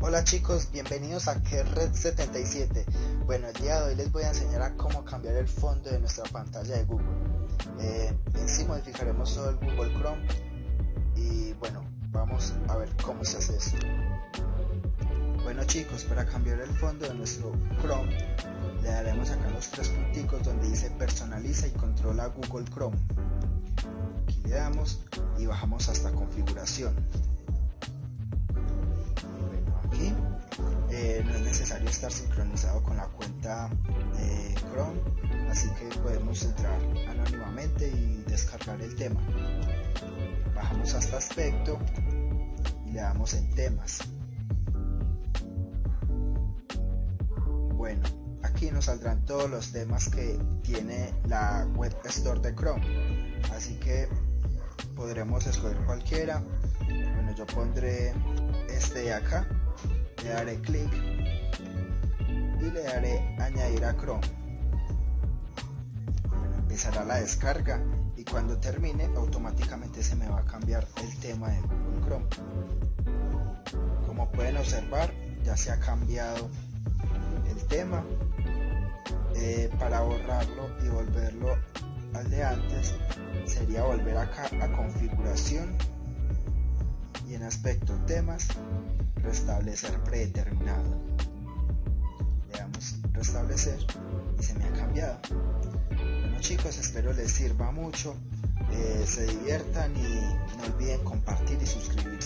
Hola chicos, bienvenidos a Red 77. Bueno, el día de hoy les voy a enseñar a cómo cambiar el fondo de nuestra pantalla de Google. Eh, en sí modificaremos todo el Google Chrome y bueno, vamos a ver cómo se hace esto. Bueno chicos, para cambiar el fondo de nuestro Chrome, le daremos acá los tres y controla Google Chrome. Aquí le damos y bajamos hasta configuración. Aquí eh, no es necesario estar sincronizado con la cuenta Chrome, así que podemos entrar anónimamente y descargar el tema. Bajamos hasta aspecto y le damos en temas. Bueno, aquí nos saldrán todos los temas que tiene la web store de Chrome, así que podremos escoger cualquiera. Bueno, yo pondré este de acá, le daré clic y le daré añadir a Chrome. Empezará la descarga y cuando termine automáticamente se me va a cambiar el tema de Google Chrome. Como pueden observar, ya se ha cambiado el tema. Eh, para borrarlo y volverlo al de antes sería volver acá a configuración y en aspecto temas restablecer predeterminado. Le damos restablecer y se me ha cambiado. Bueno chicos espero les sirva mucho eh, se diviertan y no olviden compartir y suscribirse